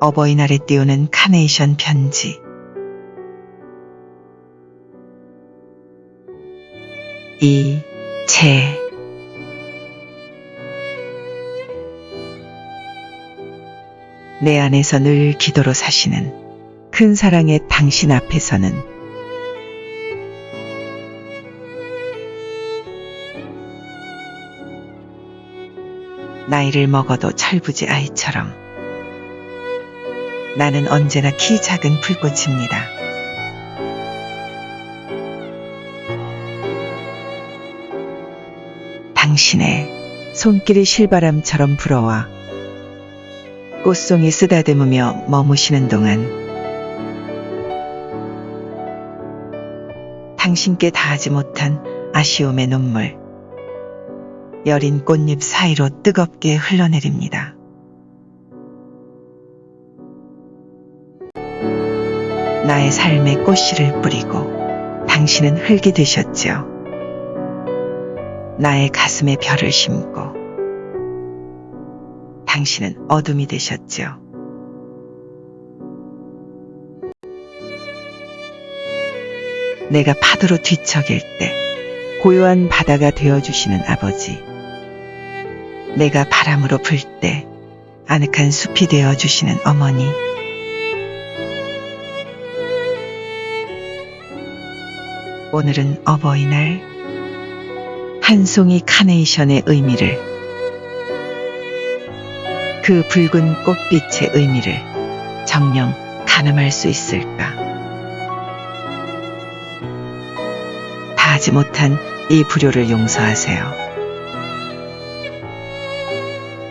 어버이날에 띄우는 카네이션 편지. 이, 제. 내 안에서 늘 기도로 사시는 큰 사랑의 당신 앞에서는 나이를 먹어도 철부지 아이처럼 나는 언제나 키 작은 불꽃입니다. 당신의 손길이 실바람처럼 불어와 꽃송이 쓰다듬으며 머무시는 동안 당신께 다하지 못한 아쉬움의 눈물 여린 꽃잎 사이로 뜨겁게 흘러내립니다. 나의 삶에 꽃씨를 뿌리고 당신은 흙이 되셨죠. 나의 가슴에 별을 심고 당신은 어둠이 되셨죠. 내가 파도로 뒤척일 때 고요한 바다가 되어주시는 아버지. 내가 바람으로 불 때 아늑한 숲이 되어주시는 어머니. 오늘은 어버이날 한 송이 카네이션의 의미를 그 붉은 꽃빛의 의미를 정령 가늠할 수 있을까? 다하지 못한 이 불효를 용서하세요.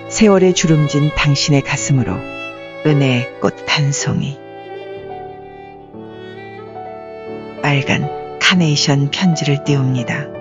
세월에 주름진 당신의 가슴으로 은혜의 꽃 한 송이 빨간 카네이션 편지를 띄웁니다.